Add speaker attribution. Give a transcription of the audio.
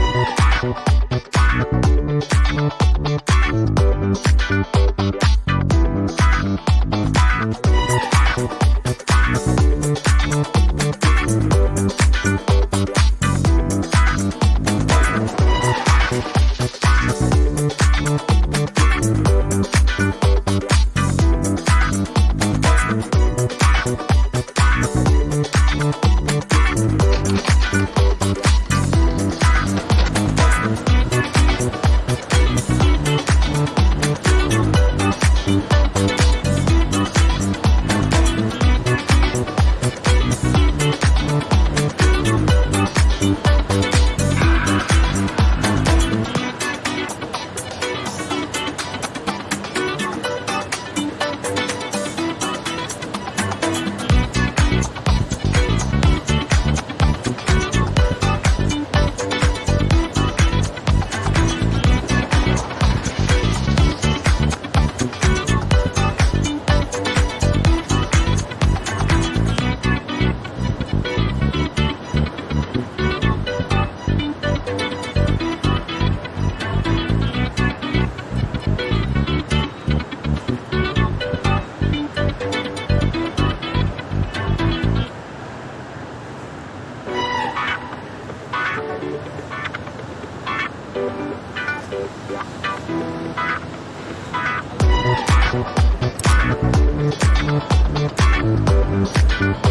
Speaker 1: We'll be right back. Thank you.